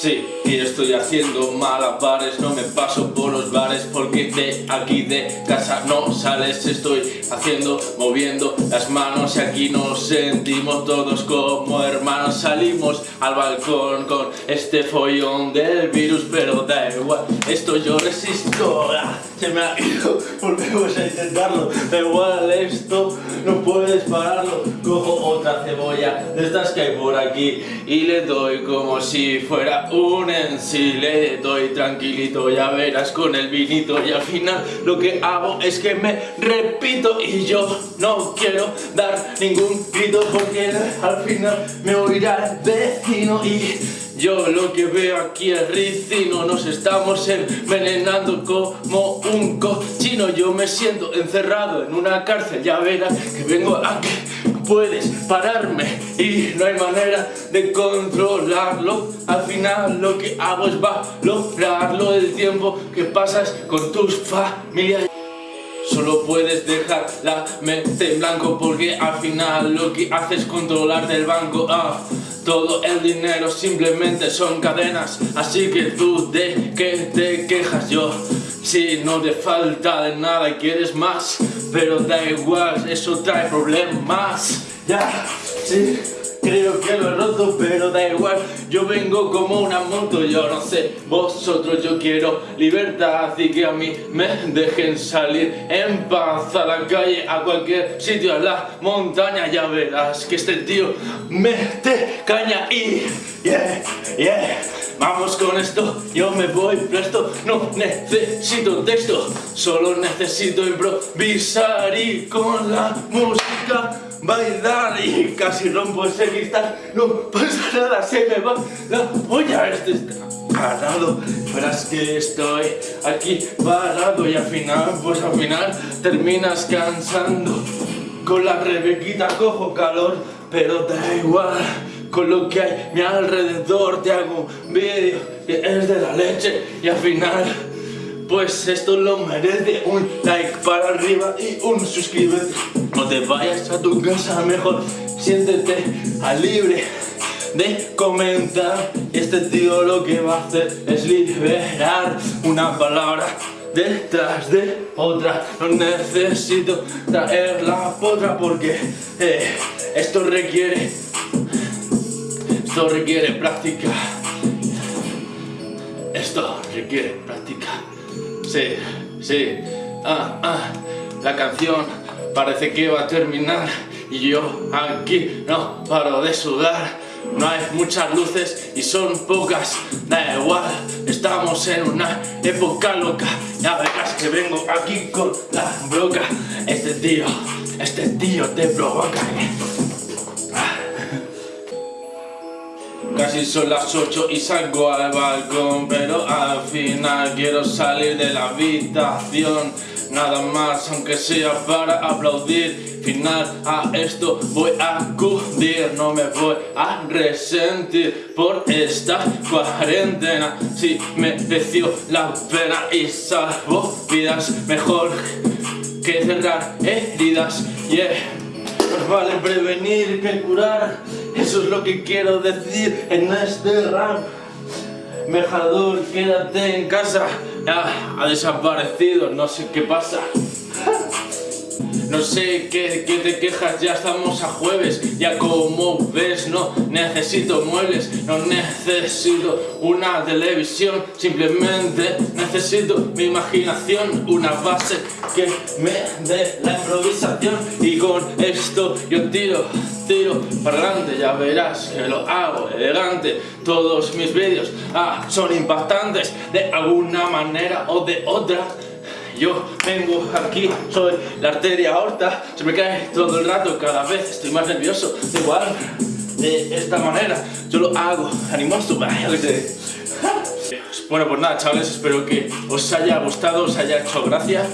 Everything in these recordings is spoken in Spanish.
Sí, y estoy haciendo malabares, no me paso por los bares porque de aquí de casa no sales, estoy haciendo, moviendo las manos y aquí nos sentimos todos como hermanos, salimos al balcón con este follón del virus, pero da igual, esto yo resisto, ah, se me ha ido, volvemos a intentarlo, da igual, esto no puedes pararlo, cojo otra cebolla de estas que hay por aquí y le doy como si fuera un en le doy tranquilito, ya verás con el vinito y al final lo que hago es que me repito y yo no quiero dar ningún grito porque al final me oirá el vecino y yo lo que veo aquí es ricino, nos estamos envenenando como un cochino. Yo me siento encerrado en una cárcel, ya verás que vengo aquí puedes pararme y no hay manera de controlarlo. Al final lo que hago es valorarlo el tiempo que pasas con tus familias Solo puedes dejar la mente en blanco porque al final lo que haces es controlar del banco. Ah, Todo el dinero simplemente son cadenas. Así que tú de qué te quejas yo Si no te falta de nada y quieres más Pero da igual, eso trae problemas. Ya, sí Creo que lo he roto, pero da igual. Yo vengo como una moto, yo no sé Vosotros yo quiero libertad Y que a mí me dejen salir en paz A la calle, a cualquier sitio, a la montaña. Ya verás que este tío mete caña y... Yeah, yeah. Vamos con esto, yo me voy presto No necesito texto Solo necesito improvisar Y con la música bailar y casi rompo ese cristal, no pasa nada, se me va la olla, este está parado, verás que estoy aquí parado y al final, pues al final terminas cansando, con la rebequita cojo calor, pero da igual, con lo que hay mi alrededor te hago un vídeo. Que es de la leche y al final pues esto lo merece un like para arriba y un suscríbete No te vayas a tu casa mejor Siéntete a libre de comentar. Este tío lo que va a hacer es liberar una palabra detrás de otra. No necesito traer la potra porque eh, esto requiere Esto requiere práctica. Esto requiere práctica Sí, sí. Ah, ah. La canción parece que va a terminar y yo aquí no paro de sudar. No hay muchas luces y son pocas, da igual, estamos en una época loca. Ya verás que vengo aquí con la broca. Este tío, este tío te provoca. Casi son las 8 y salgo al balcón Pero al final quiero salir de la habitación. Nada más aunque sea para aplaudir. Final a esto voy a acudir. No me voy a resentir por esta cuarentena. Si mereció la pena y salvo vidas Mejor que cerrar heridas. Yeah. Más vale prevenir que curar eso es lo que quiero decir en este rap. Mejador, quédate en casa. Ya, ha desaparecido, no sé qué pasa. No sé qué, qué, te quejas, ya estamos a jueves Ya como ves, no necesito muebles No necesito una televisión Simplemente necesito mi imaginación Una base que me dé la improvisación. Y con esto yo tiro, tiro para adelante Ya verás que lo hago elegante. Todos mis vídeos ah, son impactantes De alguna manera o de otra yo vengo aquí, soy la arteria aorta, se me cae todo el rato, cada vez estoy más nervioso, igual, de esta manera, yo lo hago animoso, vaya que. Bueno, pues nada, chavales, espero que os haya gustado, os haya hecho gracia.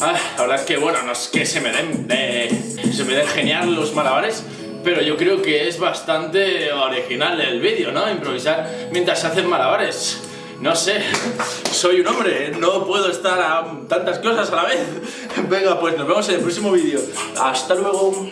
Ah, la verdad es que, bueno, no es que se me den, se me den genial los malabares, pero yo creo que es bastante original el vídeo, ¿no? Improvisar mientras se hacen malabares. No sé, soy un hombre, no puedo estar a tantas cosas a la vez. Venga, pues nos vemos en el próximo vídeo. Hasta luego.